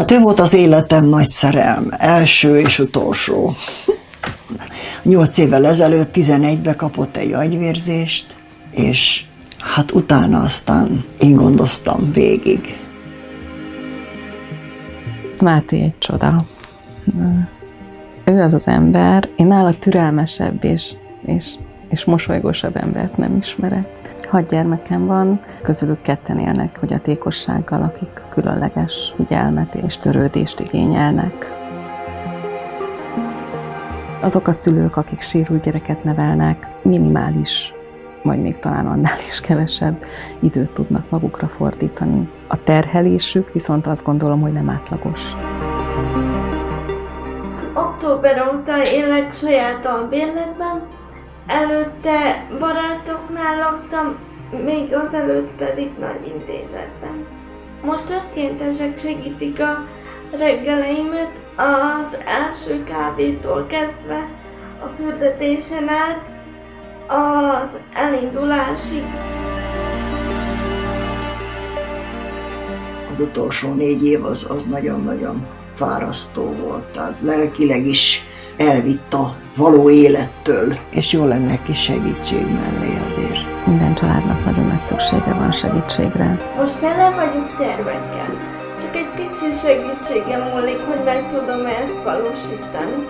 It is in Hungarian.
Hát ő volt az életem nagy szerelm, első és utolsó. Nyolc évvel ezelőtt, 11-be kapott egy agyvérzést, és hát utána aztán én gondoztam végig. Máté egy csoda. Ő az az ember, én nála türelmesebb és, és, és mosolygósabb embert nem ismerek. Hat gyermekem van, közülük ketten élnek fogyatékossággal, akik különleges figyelmet és törődést igényelnek. Azok a szülők, akik sérült gyereket nevelnek, minimális, vagy még talán annál is kevesebb időt tudnak magukra fordítani. A terhelésük viszont azt gondolom, hogy nem átlagos. Október óta élek saját albérletben, Előtte barátoknál laktam, még azelőtt pedig nagy intézetben. Most önkéntesek segítik a reggeleimet az első kávétól kezdve a fürdetésen át az elindulásig. Az utolsó négy év az, nagyon-nagyon fárasztó volt, tehát lelkileg is elvitt a való élettől. És jó lenne egy kis segítség mellé azért. Minden családnak nagyon nagy szüksége van segítségre. Most tele vagyok tervekkel. Csak egy pici segítségem múlik, hogy meg tudom -e ezt valósítani.